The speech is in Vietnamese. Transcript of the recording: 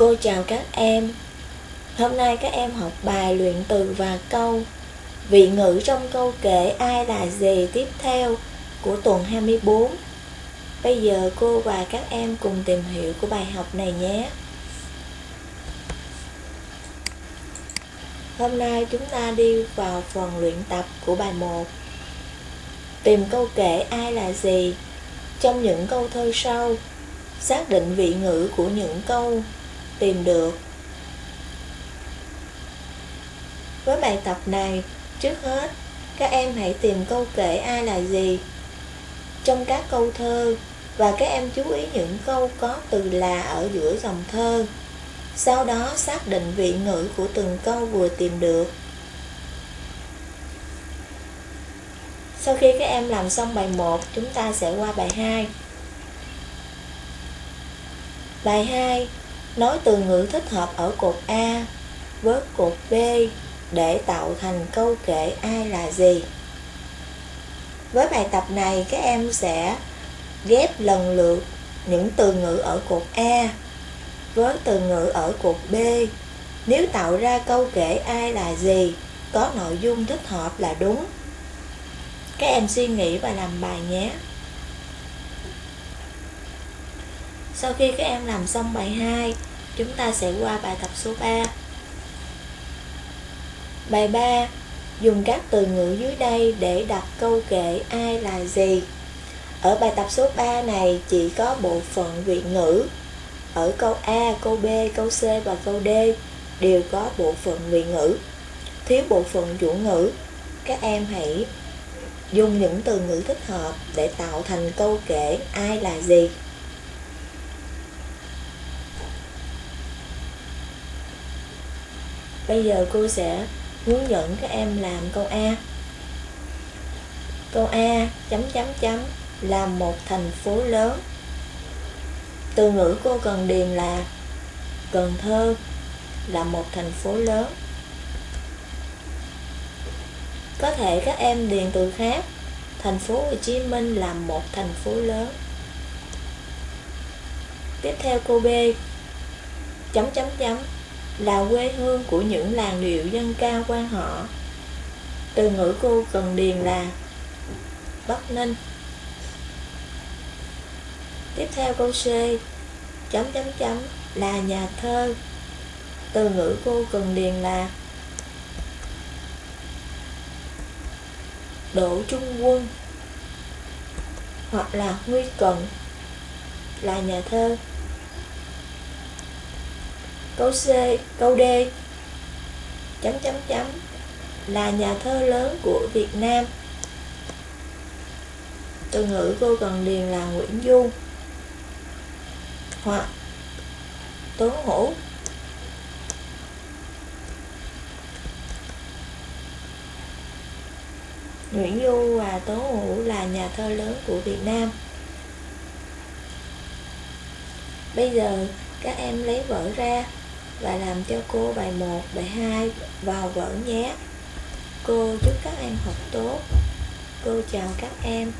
Cô chào các em. Hôm nay các em học bài luyện từ và câu. Vị ngữ trong câu kể ai là gì tiếp theo của tuần 24 Bây giờ cô và các em cùng tìm hiểu của bài học này nhé. Hôm nay chúng ta đi vào phần luyện tập của bài 1 Tìm câu kể ai là gì Trong những câu thơ sau, Xác định vị ngữ của những câu tìm được Với bài tập này, trước hết, các em hãy tìm câu kể ai là gì trong các câu thơ và các em chú ý những câu có từ là ở giữa dòng thơ. Sau đó xác định vị ngữ của từng câu vừa tìm được. Sau khi các em làm xong bài 1, chúng ta sẽ qua bài 2. Bài 2 Nói từ ngữ thích hợp ở cột A với cột B để tạo thành câu kể ai là gì. Với bài tập này các em sẽ ghép lần lượt những từ ngữ ở cột A với từ ngữ ở cột B. Nếu tạo ra câu kể ai là gì, có nội dung thích hợp là đúng. Các em suy nghĩ và làm bài nhé. Sau khi các em làm xong bài 2, chúng ta sẽ qua bài tập số 3. Bài 3. Dùng các từ ngữ dưới đây để đặt câu kể ai là gì. Ở bài tập số 3 này chỉ có bộ phận vị ngữ. Ở câu A, câu B, câu C và câu D đều có bộ phận vị ngữ. Thiếu bộ phận chủ ngữ, các em hãy dùng những từ ngữ thích hợp để tạo thành câu kể ai là gì. Bây giờ cô sẽ hướng dẫn các em làm câu A. Câu A chấm chấm chấm là một thành phố lớn. Từ ngữ cô cần điền là Cần Thơ là một thành phố lớn. Có thể các em điền từ khác. Thành phố Hồ Chí Minh là một thành phố lớn. Tiếp theo cô B. Chấm chấm chấm là quê hương của những làng điệu dân ca quan họ. Từ ngữ cô cần điền là Bắc Ninh. Tiếp theo câu C, chấm chấm chấm là nhà thơ. Từ ngữ cô cần điền là Đỗ Trung Quân hoặc là Huy Cận là nhà thơ. Câu C, câu D chấm chấm chấm là nhà thơ lớn của Việt Nam. Từ ngữ cô cần điền là Nguyễn Du hoặc Tuấn Hữu. Nguyễn Du và Tố Hữu là nhà thơ lớn của Việt Nam. Bây giờ các em lấy vở ra và làm cho cô bài 1, bài 2 vào vở nhé. Cô chúc các em học tốt. Cô chào các em.